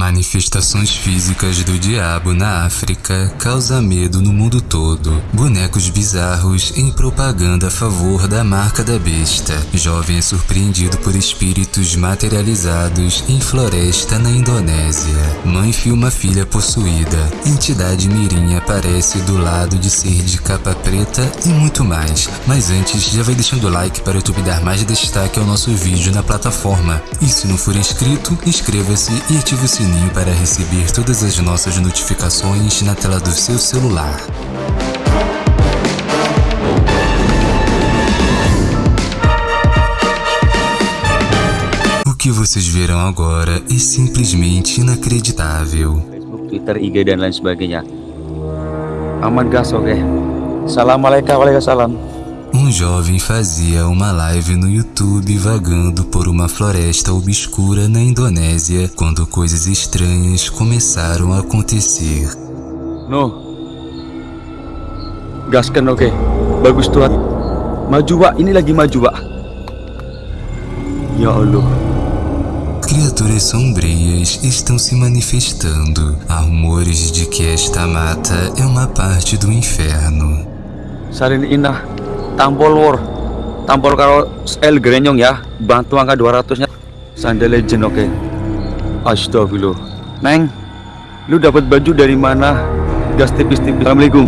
Manifestações físicas do diabo na África causa medo no mundo todo. Bonecos bizarros em propaganda a favor da marca da besta. Jovem é surpreendido por espíritos materializados em floresta na Indonésia. Mãe filma filha possuída. Entidade mirim aparece do lado de ser de capa preta e muito mais. Mas antes, já vai deixando o like para o YouTube dar mais destaque ao nosso vídeo na plataforma. E se não for inscrito, inscreva-se e ative o sininho para receber todas as nossas notificações na tela do seu celular. O que vocês verão agora é simplesmente inacreditável. Facebook, Twitter, IG dan lain sebagainya. Aman gas oke. Assalamualaikum waalaikumsalam. Um jovem fazia uma live no YouTube vagando por uma floresta obscura na Indonésia quando coisas estranhas começaram a acontecer. No. Gaskan oke. Bagus tuh. Maju Pak, ini lagi maju Pak. Ya Allah. Criaturas sombrias estão se manifestando. Há rumores de que esta mata é uma parte do inferno. Sarin inah tampol war. Tampol karo L grenyong ya. Bantu angka 200 nya. Sandal legend oke. Astagfirullah. Neng, lu dapat baju dari mana? Gas tipis-tipis. Assalamualaikum.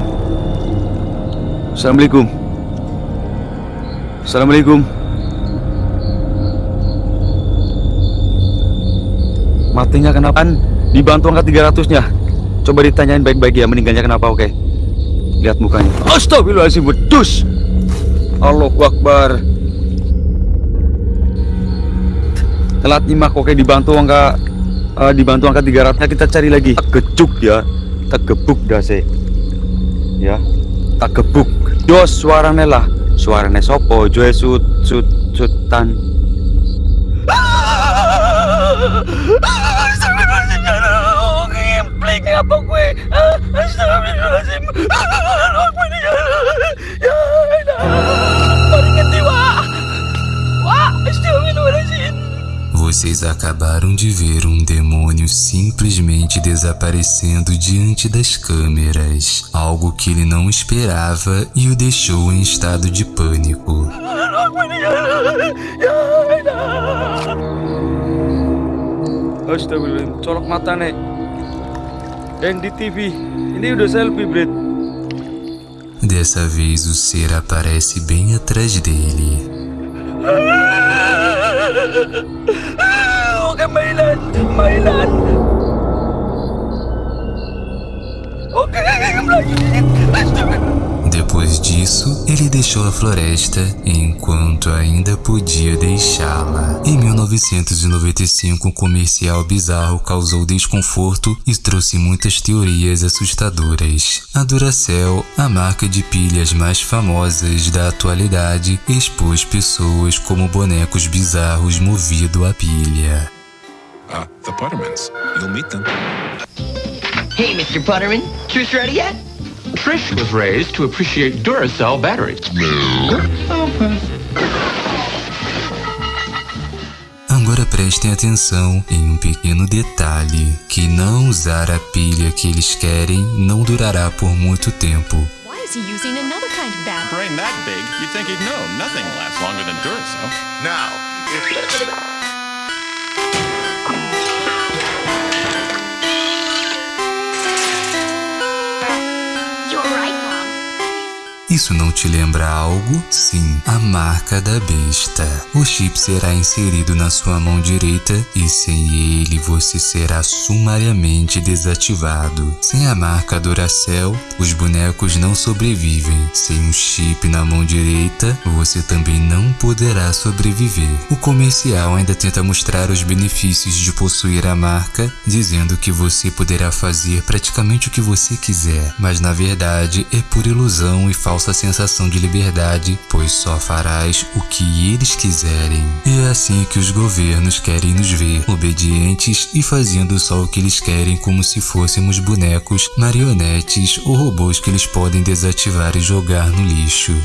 Assalamualaikum. Assalamualaikum. Matinya kenapa? Dibantu angka 300 nya. Coba ditanyain baik-baik ya meninggalnya kenapa oke. Lihat mukanya. Astagfirullahaladzim, bedus. Allahu Akbar. Telat nyimak oke dibantu angka eh, dibantu angka 300 nya kita cari lagi. Tak Gejuk ya. Tak gebuk dah sih. Ya. Tak gebuk. Dos suarane lah. Suarane sopo? Joe sut sut sutan. Acabaram de ver um demônio simplesmente desaparecendo diante das câmeras, algo que ele não esperava e o deixou em estado de pânico. Selfie. Dessa vez o ser aparece bem atrás dele. Oke, mainan. Mainan. Oke, Disso, ele deixou a floresta enquanto ainda podia deixá-la. Em 1995, um comercial bizarro causou desconforto e trouxe muitas teorias assustadoras. A Duracell, a marca de pilhas mais famosas da atualidade, expôs pessoas como bonecos bizarros movido a pilha. Uh, the Pottermans. You'll meet them. Hey, Mr. Butterman, Truce ready yet? Trish was raised to appreciate Duracell batteries. Agora prestem atenção em um pequeno detalhe, que não usar a pilha que eles querem não durará por muito tempo. Why is he using another kind of bat? Brain that big, you'd think he'd know. Nothing lasts longer than Duracell. Now, if Isso não te lembra algo? Sim, a marca da besta. O chip será inserido na sua mão direita e sem ele você será sumariamente desativado. Sem a marca Duracell, os bonecos não sobrevivem. Sem um chip na mão direita, você também não poderá sobreviver. O comercial ainda tenta mostrar os benefícios de possuir a marca, dizendo que você poderá fazer praticamente o que você quiser, mas na verdade é pura ilusão e falsa sensação de liberdade, pois só farás o que eles quiserem. E é assim que os governos querem nos ver, obedientes e fazendo só o que eles querem como se fôssemos bonecos, marionetes ou robôs que eles podem desativar e jogar no lixo.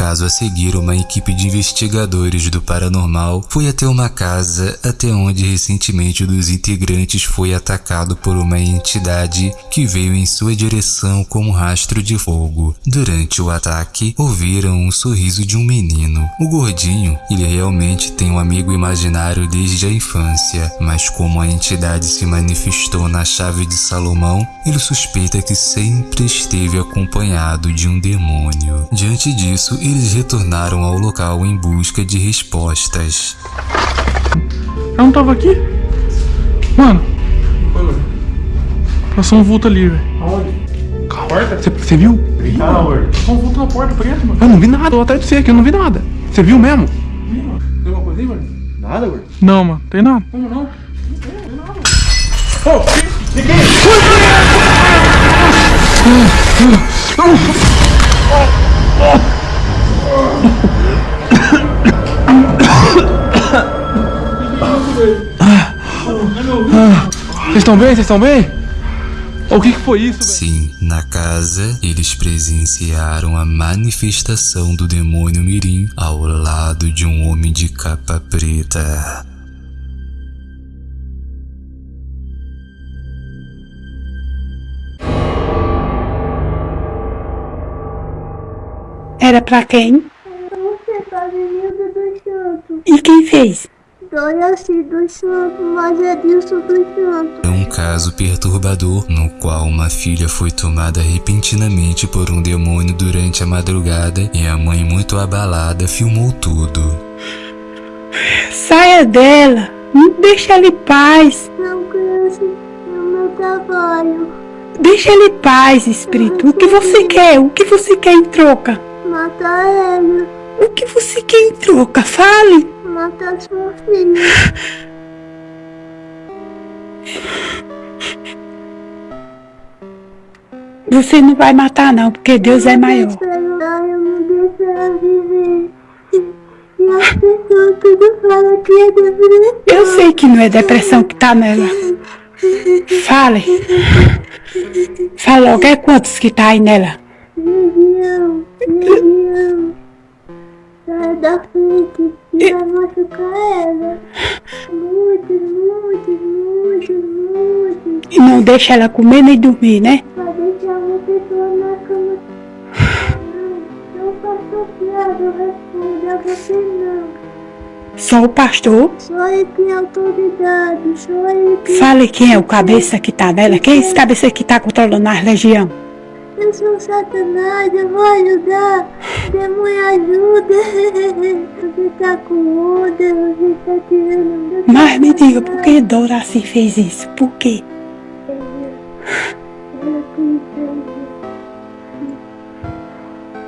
Caso a seguir, uma equipe de investigadores do paranormal foi até uma casa até onde recentemente um dos integrantes foi atacado por uma entidade que veio em sua direção com um rastro de fogo. Durante o ataque, ouviram um sorriso de um menino. O gordinho, ele realmente tem um amigo imaginário desde a infância, mas como a entidade se manifestou na chave de Salomão, ele suspeita que sempre esteve acompanhado de um demônio. Diante disso, eles retornaram ao local em busca de respostas. Eu não tava aqui? Mano. Passou um vulto ali, velho. Aonde? Você viu? Tá na porta. Passou um vulto na porta preto, mano. Eu não vi nada, eu atrás de você aqui, eu não vi nada. Você viu mesmo? Tem alguma coisa aí, mano? Nada, gordinho. Não, mano. Tem nada. Como não? Vocês estão bem? Vocês estão bem? O que, que foi isso, velho? Sim, na casa, eles presenciaram a manifestação do demônio Mirim ao lado de um homem de capa preta. Era pra quem? Você tá Avenida dos Santos. E quem fez? Doraci dos Santos, mas é disso dos Santos. É um caso perturbador no qual uma filha foi tomada repentinamente por um demônio durante a madrugada e a mãe, muito abalada, filmou tudo. Saia dela! Não deixa ela em paz! Não cresce no meu trabalho. Deixa ela em paz, espírito! O que você quer? O que você quer em troca? Matar ela. O que você quer em troca? Fale! Matar sua filha. Você não vai matar não, porque Deus é maior. Eu não é sei que não é depressão que tá nela. Fale. Fala logo, é quantos que tá aí nela? Legião, legião. Sai da frente, que vai machucar ela. Muito, muito, muito, muito. E não deixa ela comer nem dormir, né? Vai deixar uma pessoa na cama. Não, não faço piada, eu respondo a você não. Só o pastor. Só ele tem autoridade, só ele tem... Fale quem é o cabeça que tá nela. Quem é esse cabeça que tá controlando a legião? Eu sou Satanás, eu vou ajudar. Demônio ajuda. Você tá com onda, você tá tirando... Mas me diga, por que Doraci fez isso? Por quê?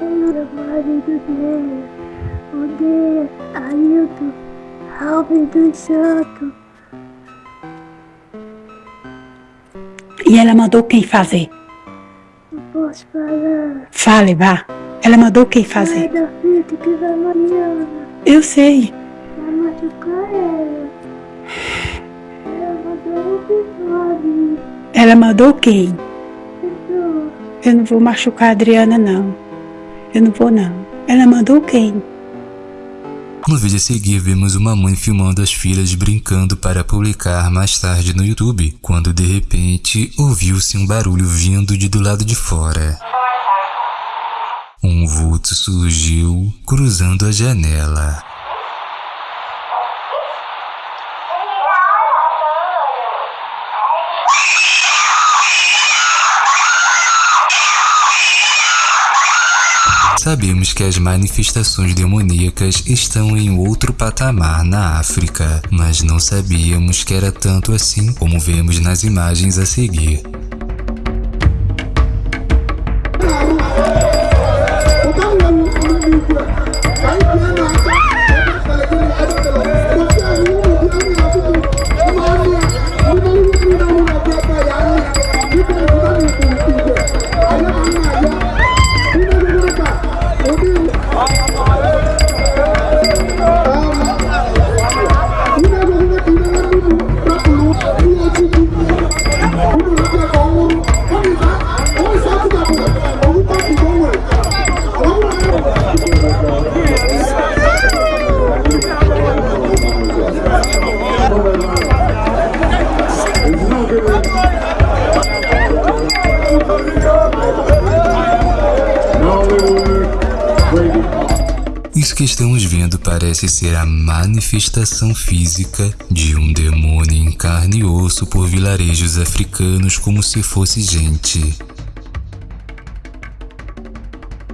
O marido dela. Odeia Ailton, Alves dos Santos. E ela mandou quem fazer? Posso falar. Fale, vá. Ela mandou quem Sai fazer? da frente que vai Mariana. Eu sei. Vai machucar ela. Ela mandou um episódio. Ela mandou quem? Eu não vou machucar a Adriana, não. Eu não vou, não. Ela mandou quem? No vídeo a seguir, vemos uma mãe filmando as filhas brincando para publicar mais tarde no YouTube, quando de repente ouviu-se um barulho vindo de do lado de fora. Um vulto surgiu cruzando a janela. Sabemos que as manifestações demoníacas estão em outro patamar na África, mas não sabíamos que era tanto assim como vemos nas imagens a seguir. Isso que estamos vendo parece ser a manifestação física de um demônio em carne e osso por vilarejos africanos como se fosse gente.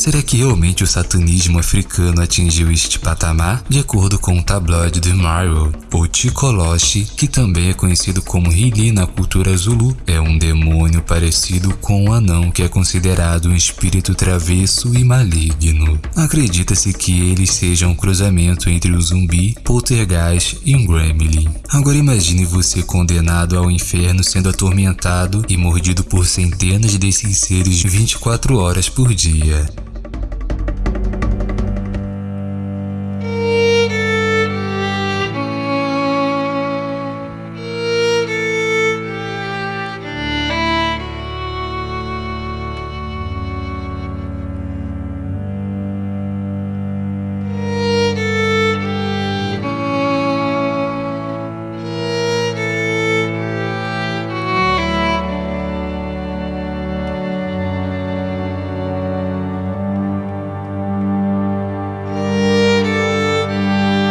Será que realmente o satanismo africano atingiu este patamar? De acordo com o tabloide The Mirror, o Tikoloshi, que também é conhecido como Hili na cultura Zulu, é um demônio parecido com um anão que é considerado um espírito travesso e maligno. Acredita-se que ele seja um cruzamento entre um zumbi, poltergeist e um gremlin. Agora imagine você condenado ao inferno sendo atormentado e mordido por centenas desses seres 24 horas por dia.